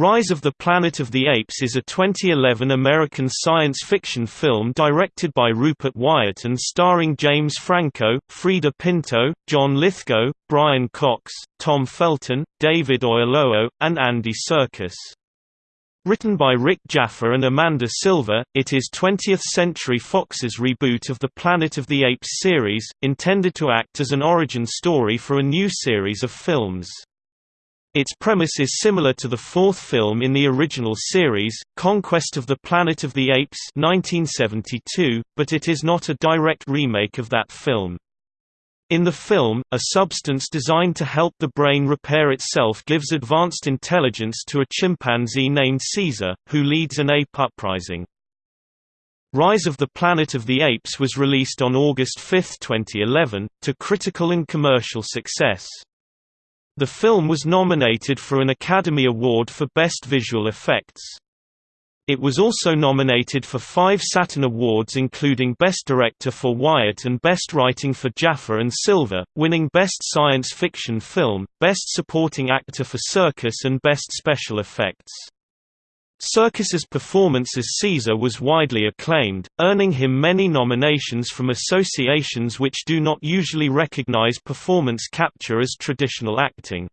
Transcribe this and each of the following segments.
Rise of the Planet of the Apes is a 2011 American science fiction film directed by Rupert Wyatt and starring James Franco, Freida Pinto, John Lithgow, Brian Cox, Tom Felton, David Oyelowo, and Andy Serkis. Written by Rick Jaffa and Amanda Silver, it is 20th Century Fox's reboot of the Planet of the Apes series, intended to act as an origin story for a new series of films. Its premise is similar to the fourth film in the original series, Conquest of the Planet of the Apes 1972, but it is not a direct remake of that film. In the film, a substance designed to help the brain repair itself gives advanced intelligence to a chimpanzee named Caesar, who leads an ape uprising. Rise of the Planet of the Apes was released on August 5, 2011, to critical and commercial success. The film was nominated for an Academy Award for Best Visual Effects. It was also nominated for five Saturn Awards including Best Director for Wyatt and Best Writing for Jaffa and Silver, winning Best Science Fiction Film, Best Supporting Actor for Serkis and Best Special Effects. Serkis's performance as Caesar was widely acclaimed, earning him many nominations from associations which do not usually recognize performance capture as traditional acting.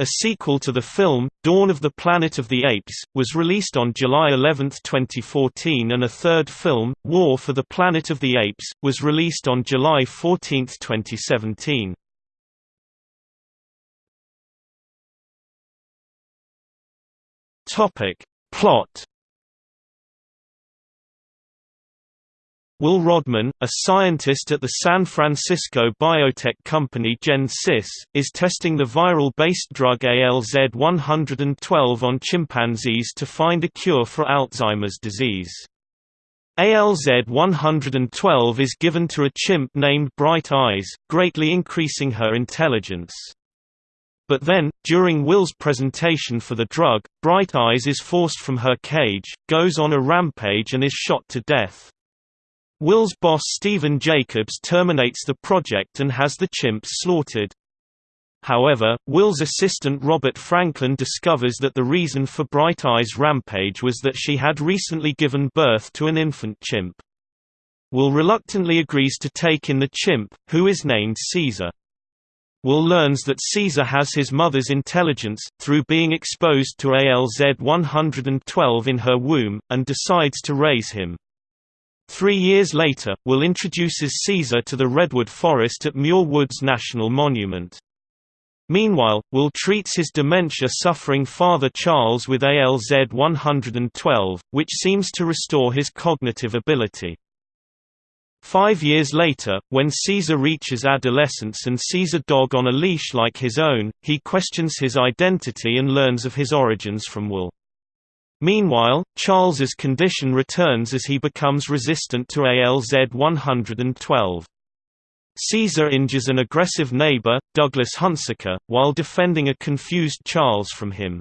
A sequel to the film, Dawn of the Planet of the Apes, was released on July 11, 2014 and a third film, War for the Planet of the Apes, was released on July 14, 2017. Topic. Plot Will Rodman, a scientist at the San Francisco biotech company GenSys, is testing the viral-based drug ALZ-112 on chimpanzees to find a cure for Alzheimer's disease. ALZ-112 is given to a chimp named Bright Eyes, greatly increasing her intelligence. But then, during Will's presentation for the drug, Bright Eyes is forced from her cage, goes on a rampage and is shot to death. Will's boss Stephen Jacobs terminates the project and has the chimps slaughtered. However, Will's assistant Robert Franklin discovers that the reason for Bright Eyes' rampage was that she had recently given birth to an infant chimp. Will reluctantly agrees to take in the chimp, who is named Caesar. Will learns that Caesar has his mother's intelligence, through being exposed to ALZ-112 in her womb, and decides to raise him. Three years later, Will introduces Caesar to the redwood forest at Muir Woods National Monument. Meanwhile, Will treats his dementia-suffering father Charles with ALZ-112, which seems to restore his cognitive ability. Five years later, when Caesar reaches adolescence and sees a dog on a leash like his own, he questions his identity and learns of his origins from Will. Meanwhile, Charles's condition returns as he becomes resistant to ALZ-112. Caesar injures an aggressive neighbor, Douglas Hunsaker, while defending a confused Charles from him.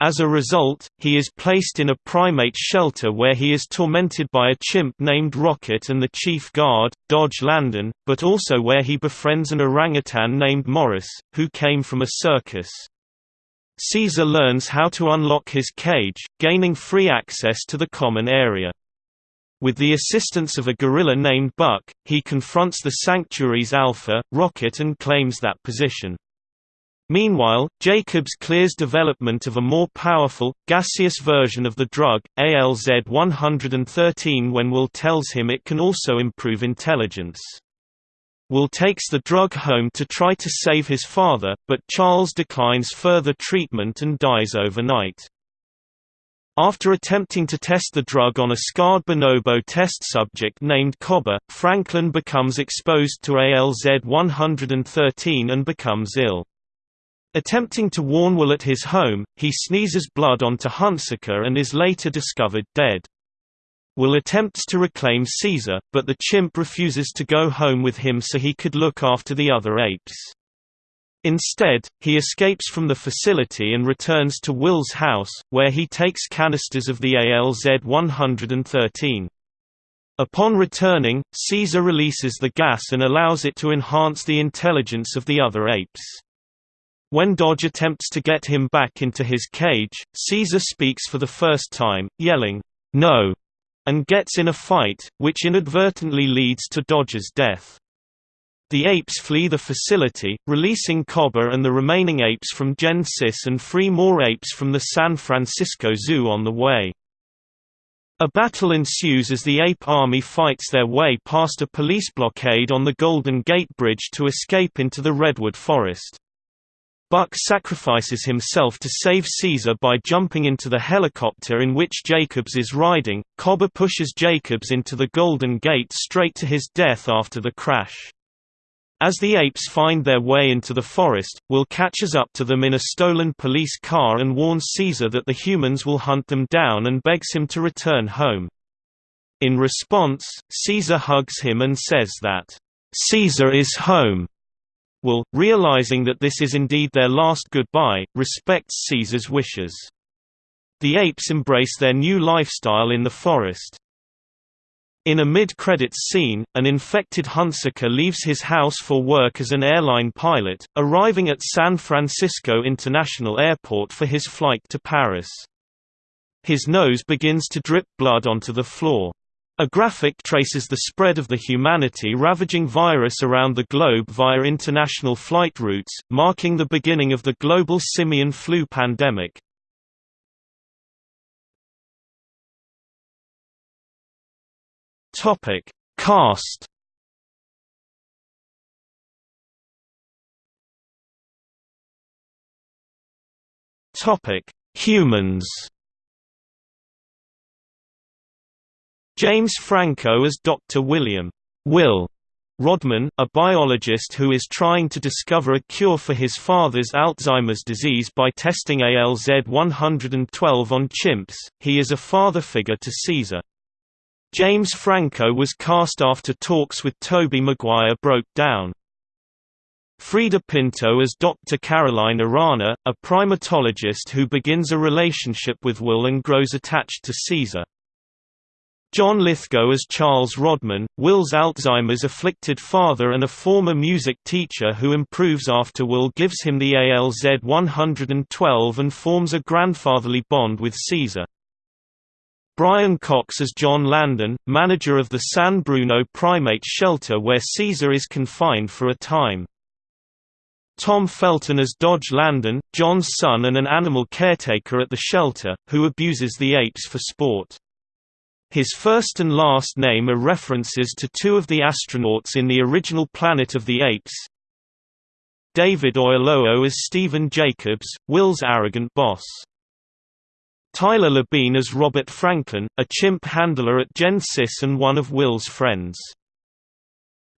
As a result, he is placed in a primate shelter where he is tormented by a chimp named Rocket and the chief guard, Dodge Landon, but also where he befriends an orangutan named Morris, who came from a circus. Caesar learns how to unlock his cage, gaining free access to the common area. With the assistance of a gorilla named Buck, he confronts the sanctuary's alpha, Rocket and claims that position. Meanwhile, Jacobs clears development of a more powerful, gaseous version of the drug, ALZ-113 when Will tells him it can also improve intelligence. Will takes the drug home to try to save his father, but Charles declines further treatment and dies overnight. After attempting to test the drug on a scarred bonobo test subject named Koba, Franklin becomes exposed to ALZ-113 and becomes ill. Attempting to warn Will at his home, he sneezes blood onto Hunsaker and is later discovered dead. Will attempts to reclaim Caesar, but the chimp refuses to go home with him so he could look after the other apes. Instead, he escapes from the facility and returns to Will's house, where he takes canisters of the ALZ-113. Upon returning, Caesar releases the gas and allows it to enhance the intelligence of the other apes. When Dodge attempts to get him back into his cage, Caesar speaks for the first time, yelling, "'No!' and gets in a fight, which inadvertently leads to Dodge's death. The apes flee the facility, releasing Koba and the remaining apes from Gen-Sys and free more apes from the San Francisco Zoo on the way. A battle ensues as the ape army fights their way past a police blockade on the Golden Gate Bridge to escape into the redwood forest. Buck sacrifices himself to save Caesar by jumping into the helicopter in which Jacobs is riding. Koba pushes Jacobs into the Golden Gate straight to his death after the crash. As the apes find their way into the forest, Will catches up to them in a stolen police car and warns Caesar that the humans will hunt them down and begs him to return home. In response, Caesar hugs him and says that, "'Caesar is home' Will, realizing that this is indeed their last goodbye, respects Caesar's wishes. The apes embrace their new lifestyle in the forest. In a mid-credits scene, an infected Hunsaker leaves his house for work as an airline pilot, arriving at San Francisco International Airport for his flight to Paris. His nose begins to drip blood onto the floor. A graphic traces the spread of the humanity-ravaging virus around the globe via international flight routes, marking the beginning of the global simian flu pandemic. Topic: Cast. Topic: Humans. James Franco as Dr. William Will Rodman, a biologist who is trying to discover a cure for his father's Alzheimer's disease by testing ALZ-112 on chimps, he is a father figure to Caesar. James Franco was cast after talks with Tobey Maguire broke down. Freida Pinto as Dr. Caroline Aranha, a primatologist who begins a relationship with Will and grows attached to Caesar. John Lithgow as Charles Rodman, Will's Alzheimer's afflicted father and a former music teacher who improves after Will gives him the ALZ 112 and forms a grandfatherly bond with Caesar. Brian Cox as John Landon, manager of the San Bruno primate shelter where Caesar is confined for a time. Tom Felton as Dodge Landon, John's son and an animal caretaker at the shelter, who abuses the apes for sport. His first and last name are references to two of the astronauts in the original Planet of the Apes. David Oyelowo as Stephen Jacobs, Will's arrogant boss. Tyler Labine as Robert Franklin, a chimp handler at Gen-Sys and one of Will's friends.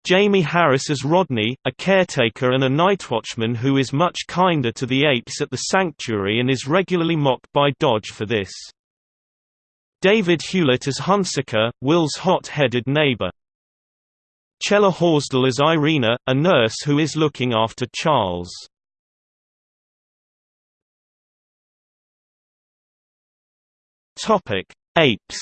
Jamie Harris as Rodney, a caretaker and a nightwatchman who is much kinder to the apes at the sanctuary and is regularly mocked by Dodge for this. David Hewlett as Hunsaker, Will's hot-headed neighbor. Chella Horsdal as Irina, a nurse who is looking after Charles. Topic: Apes.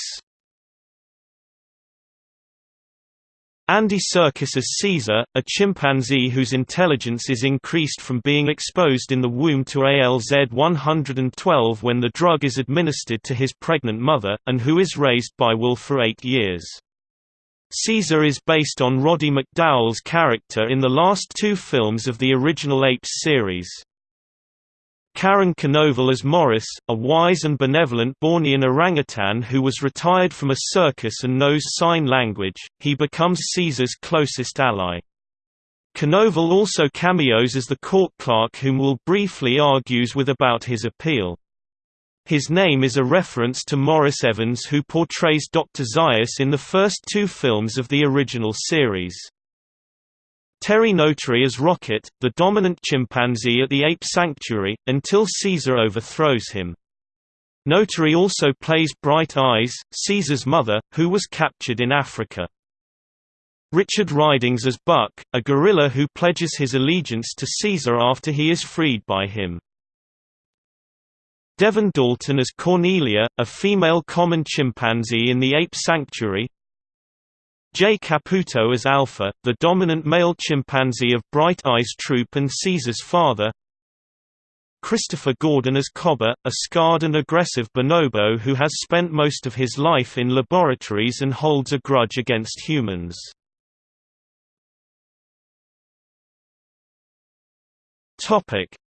Andy Serkis as Caesar, a chimpanzee whose intelligence is increased from being exposed in the womb to ALZ-112 when the drug is administered to his pregnant mother, and who is raised by Will for eight years. Caesar is based on Roddy McDowall's character in the last two films of the original Apes series. Karin Konoval as Morris, a wise and benevolent Bornean orangutan who was retired from a circus and knows sign language, he becomes Caesar's closest ally. Knoval also cameos as the court clerk whom Will briefly argues with about his appeal. His name is a reference to Maurice Evans who portrays Dr. Zaius in the first two films of the original series. Terry Notary as Rocket, the dominant chimpanzee at the ape sanctuary, until Caesar overthrows him. Notary also plays Bright Eyes, Caesar's mother, who was captured in Africa. Richard Ridings as Buck, a gorilla who pledges his allegiance to Caesar after he is freed by him. Devyn Dalton as Cornelia, a female common chimpanzee in the ape sanctuary, Jay Caputo as Alpha, the dominant male chimpanzee of Bright Eyes Troop and Caesar's father Christopher Gordon as Koba, a scarred and aggressive bonobo who has spent most of his life in laboratories and holds a grudge against humans.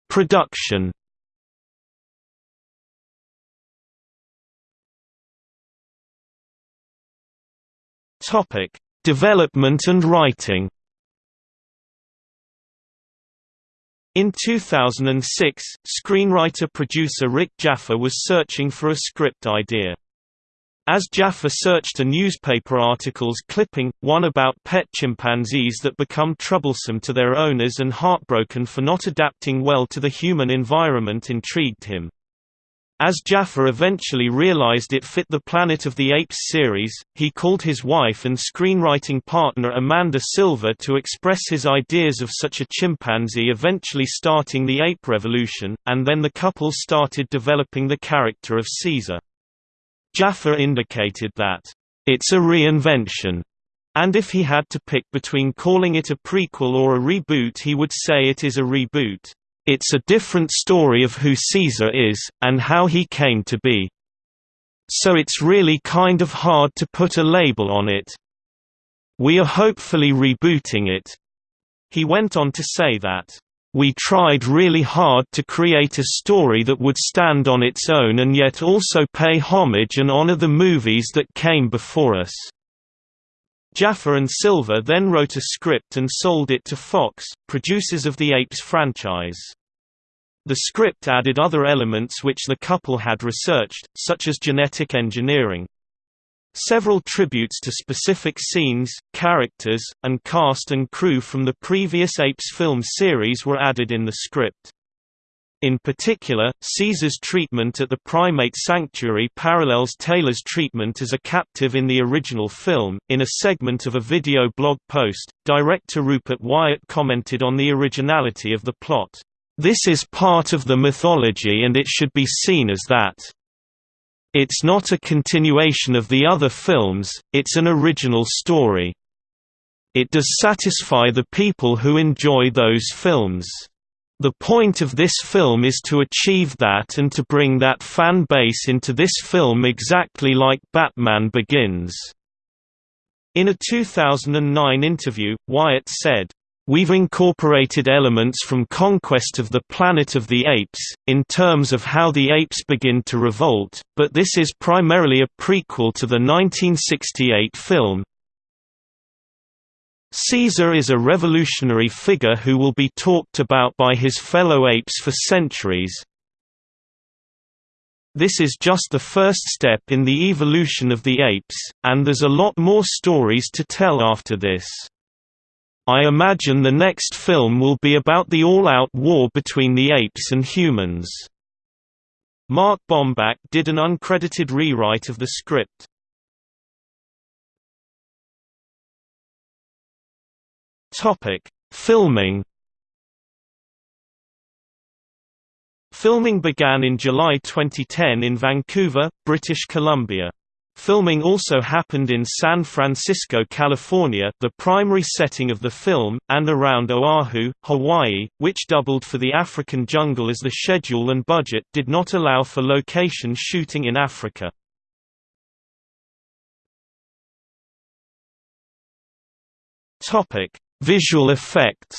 Production. Topic: Development and writing. In 2006, screenwriter-producer Rick Jaffa was searching for a script idea. As Jaffa searched a newspaper article's clipping, one about pet chimpanzees that become troublesome to their owners and heartbroken for not adapting well to the human environment intrigued him. As Jaffa eventually realized it fit the Planet of the Apes series, he called his wife and screenwriting partner Amanda Silver to express his ideas of such a chimpanzee eventually starting the ape revolution, and then the couple started developing the character of Caesar. Jaffa indicated that, "...it's a reinvention," and if he had to pick between calling it a prequel or a reboot he would say it is a reboot. It's a different story of who Caesar is, and how he came to be. So it's really kind of hard to put a label on it. We are hopefully rebooting it." He went on to say that, we tried really hard to create a story that would stand on its own and yet also pay homage and honor the movies that came before us. Jaffa and Silver then wrote a script and sold it to Fox, producers of the Apes franchise. The script added other elements which the couple had researched, such as genetic engineering. Several tributes to specific scenes, characters, and cast and crew from the previous Apes film series were added in the script. In particular, Caesar's treatment at the primate sanctuary parallels Taylor's treatment as a captive in the original film. In a segment of a video blog post, director Rupert Wyatt commented on the originality of the plot. This is part of the mythology and it should be seen as that. It's not a continuation of the other films, it's an original story. It does satisfy the people who enjoy those films. The point of this film is to achieve that and to bring that fan base into this film exactly like Batman Begins." In a 2009 interview, Wyatt said, We've incorporated elements from Conquest of the Planet of the Apes, in terms of how the apes begin to revolt, but this is primarily a prequel to the 1968 film. Caesar is a revolutionary figure who will be talked about by his fellow apes for centuries. This is just the first step in the evolution of the apes, and there's a lot more stories to tell after this. I imagine the next film will be about the all-out war between the apes and humans. Mark Bomback did an uncredited rewrite of the script. Topic: Filming. Filming began in July 2010 in Vancouver, British Columbia. Filming also happened in San Francisco, California the primary setting of the film, and around Oahu, Hawaii, which doubled for the African jungle as the schedule and budget did not allow for location shooting in Africa. Visual effects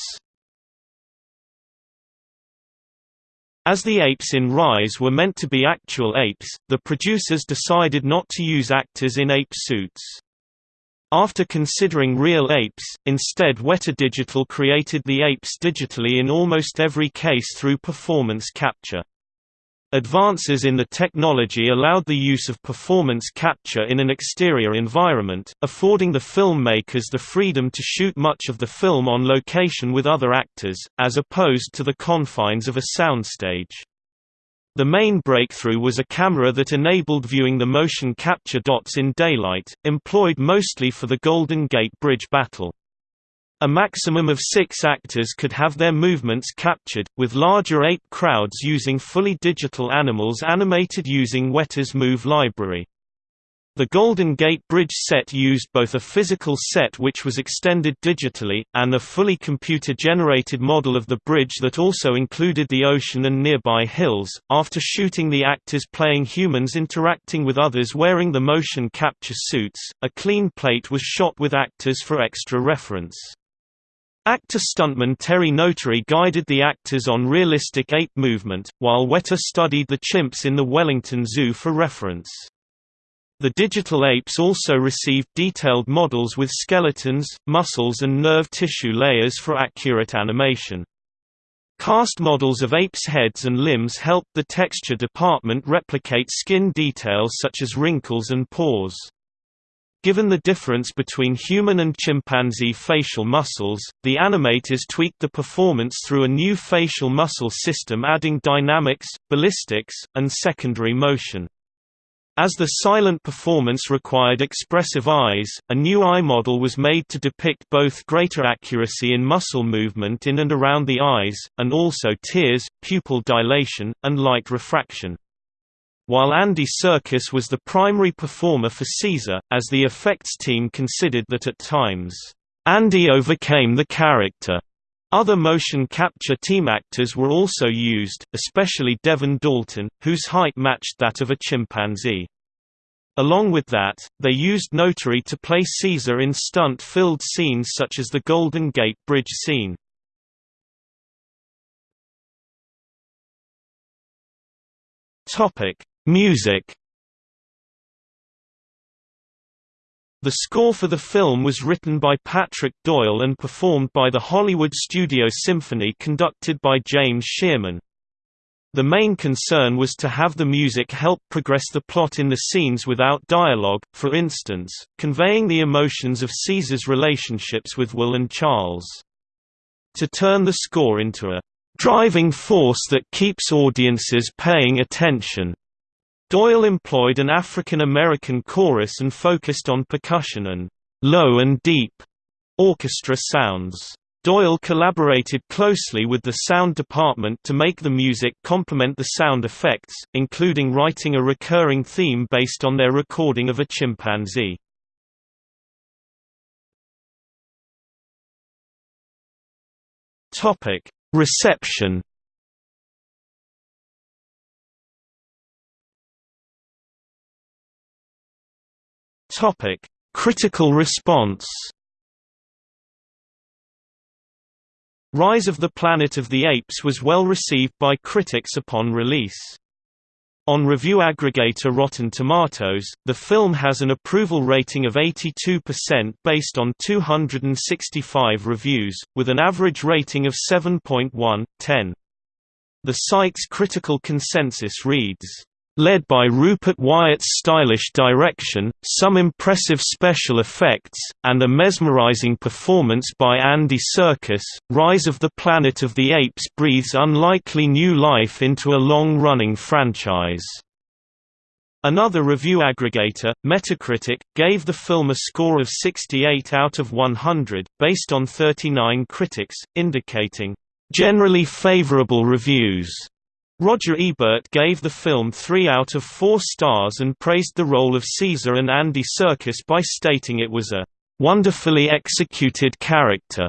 As the apes in Rise were meant to be actual apes, the producers decided not to use actors in ape suits. After considering real apes, instead Weta Digital created the apes digitally in almost every case through performance capture. Advances in the technology allowed the use of performance capture in an exterior environment, affording the filmmakers the freedom to shoot much of the film on location with other actors, as opposed to the confines of a soundstage. The main breakthrough was a camera that enabled viewing the motion capture dots in daylight, employed mostly for the Golden Gate Bridge battle. A maximum of six actors could have their movements captured, with larger ape crowds using fully digital animals animated using Weta's Move library. The Golden Gate Bridge set used both a physical set which was extended digitally, and a fully computer-generated model of the bridge that also included the ocean and nearby hills. After shooting the actors playing humans interacting with others wearing the motion capture suits, a clean plate was shot with actors for extra reference. Actor-stuntman Terry Notary guided the actors on realistic ape movement, while Weta studied the chimps in the Wellington Zoo for reference. The digital apes also received detailed models with skeletons, muscles and nerve tissue layers for accurate animation. Cast models of apes' heads and limbs helped the texture department replicate skin details such as wrinkles and pores. Given the difference between human and chimpanzee facial muscles, the animators tweaked the performance through a new facial muscle system adding dynamics, ballistics, and secondary motion. As the silent performance required expressive eyes, a new eye model was made to depict both greater accuracy in muscle movement in and around the eyes, and also tears, pupil dilation, and light refraction. While Andy Serkis was the primary performer for Caesar, as the effects team considered that at times, Andy overcame the character. Other motion capture team actors were also used, especially Devyn Dalton, whose height matched that of a chimpanzee. Along with that, they used Notary to play Caesar in stunt-filled scenes such as the Golden Gate Bridge scene. Music The score for the film was written by Patrick Doyle and performed by the Hollywood Studio Symphony conducted by James Shearman. The main concern was to have the music help progress the plot in the scenes without dialogue, for instance, conveying the emotions of Caesar's relationships with Will and Charles. To turn the score into a driving force that keeps audiences paying attention, Doyle employed an African American chorus and focused on percussion and low and deep orchestra sounds. Doyle collaborated closely with the sound department to make the music complement the sound effects, including writing a recurring theme based on their recording of a chimpanzee. Reception Topic: Critical response. Rise of the Planet of the Apes was well received by critics upon release. On review aggregator Rotten Tomatoes, the film has an approval rating of 82% based on 265 reviews, with an average rating of 7.1/10. The site's critical consensus reads, Led by Rupert Wyatt's stylish direction, some impressive special effects, and a mesmerizing performance by Andy Serkis, Rise of the Planet of the Apes breathes unlikely new life into a long-running franchise. Another review aggregator, Metacritic, gave the film a score of 68 out of 100, based on 39 critics, indicating, "...generally favorable reviews." Roger Ebert gave the film three out of four stars and praised the role of Caesar and Andy Serkis by stating it was a "...wonderfully executed character,"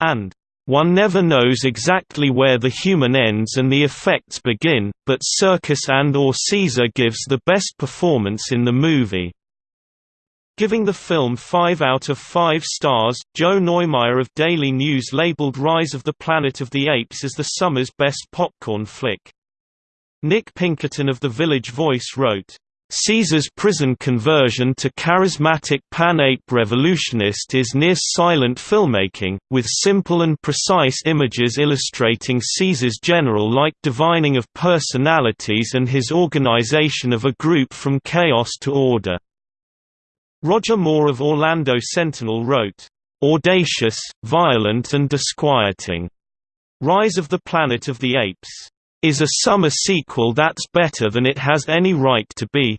and one never knows exactly where the human ends and the effects begin, but Serkis and or Caesar gives the best performance in the movie. Giving the film 5 out of 5 stars, Joe Neumaier of Daily News labeled Rise of the Planet of the Apes as the summer's best popcorn flick. Nick Pinkerton of The Village Voice wrote, Caesar's prison conversion to charismatic pan-ape revolutionist is near-silent filmmaking, with simple and precise images illustrating Caesar's general-like divining of personalities and his organization of a group from chaos to order. Roger Moore of Orlando Sentinel wrote, "...audacious, violent and disquieting. Rise of the Planet of the Apes." Is a summer sequel that's better than it has any right to be.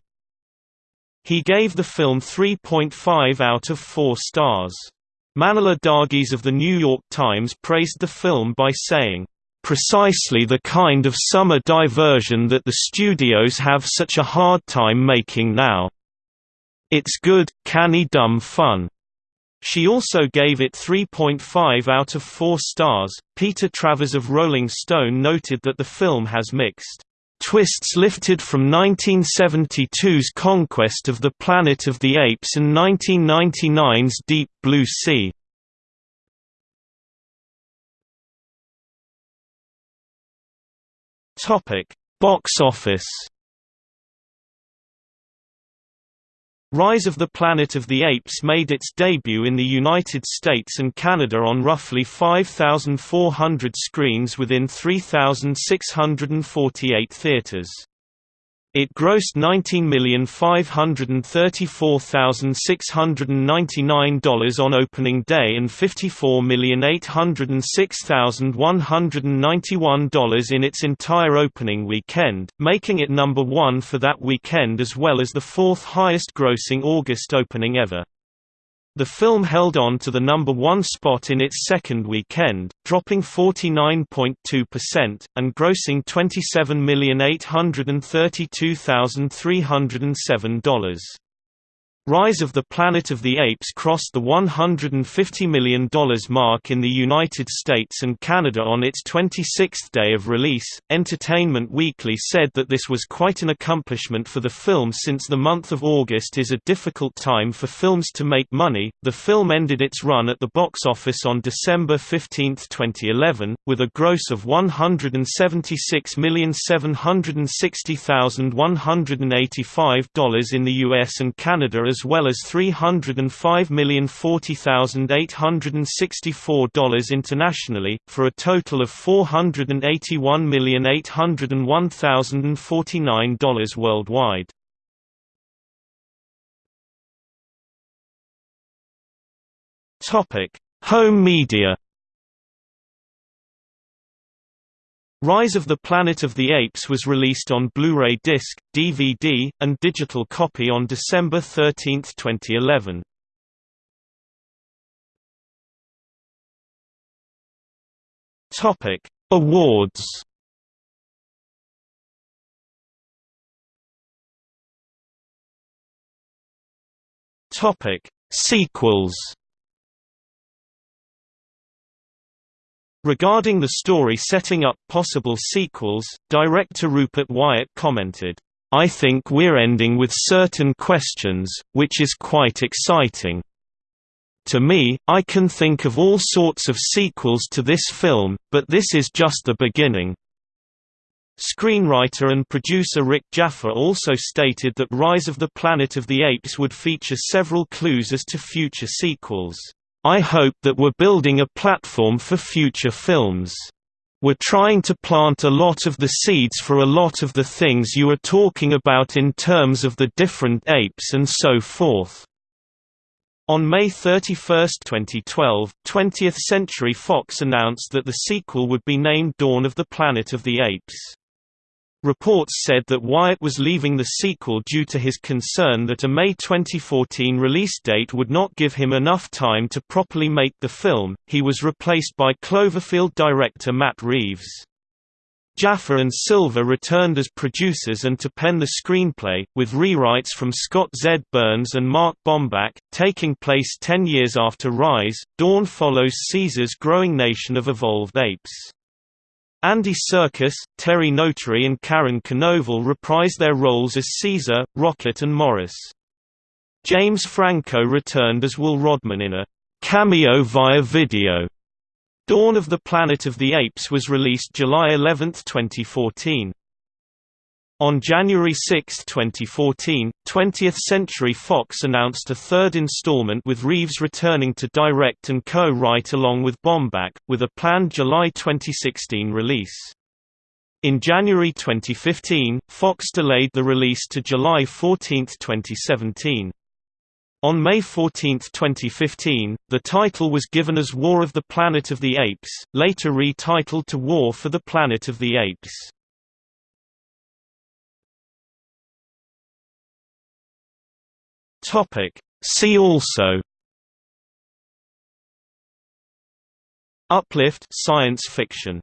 He gave the film 3.5 out of 4 stars. Manohla Dargis of The New York Times praised the film by saying, "...precisely the kind of summer diversion that the studios have such a hard time making now." It's Good, Canny Dumb Fun. She also gave it 3.5 out of 4 stars. Peter Travers of Rolling Stone noted that the film has mixed twists lifted from 1972's conquest of the Planet of the Apes and 1999's Deep Blue Sea. Topic: Box office. Rise of the Planet of the Apes made its debut in the United States and Canada on roughly 5,400 screens within 3,648 theaters. It grossed $19,534,699 on opening day and $54,806,191 in its entire opening weekend, making it number one for that weekend as well as the fourth highest grossing August opening ever. The film held on to the number one spot in its second weekend, dropping 49.2%, and grossing $27,832,307. Rise of the Planet of the Apes crossed the $150 million mark in the United States and Canada on its 26th day of release. Entertainment Weekly said that this was quite an accomplishment for the film since the month of August is a difficult time for films to make money. The film ended its run at the box office on December 15, 2011, with a gross of $176,760,185 in the US and Canada as as well as $305,040,864 internationally, for a total of $481,801,049 worldwide. Home media Rise of the Planet of the Apes was released on Blu-ray disc, DVD, and digital copy on December 13, 2011. Topic: Awards. Topic: Sequels. Regarding the story setting up possible sequels, director Rupert Wyatt commented, I think we're ending with certain questions, which is quite exciting. To me, I can think of all sorts of sequels to this film, but this is just the beginning. Screenwriter and producer Rick Jaffa also stated that Rise of the Planet of the Apes would feature several clues as to future sequels. I hope that we're building a platform for future films. We're trying to plant a lot of the seeds for a lot of the things you are talking about in terms of the different apes and so forth. On May 31, 2012, 20th Century Fox announced that the sequel would be named Dawn of the Planet of the Apes. Reports said that Wyatt was leaving the sequel due to his concern that a May 2014 release date would not give him enough time to properly make the film. He was replaced by Cloverfield director Matt Reeves. Jaffa and Silver returned as producers and to pen the screenplay, with rewrites from Scott Z. Burns and Mark Bomback, taking place ten years after Rise. Dawn follows Caesar's growing nation of evolved apes. Andy Serkis, Terry Notary and Karin Konoval reprise their roles as Caesar, Rocket and Morris. James Franco returned as Will Rodman in a cameo via video. Dawn of the Planet of the Apes was released July 11, 2014. On January 6, 2014, 20th Century Fox announced a third installment with Reeves returning to direct and co-write along with Bomback, with a planned July 2016 release. In January 2015, Fox delayed the release to July 14, 2017. On May 14, 2015, the title was given as War of the Planet of the Apes, later retitled to War for the Planet of the Apes. Topic. See also Uplift science fiction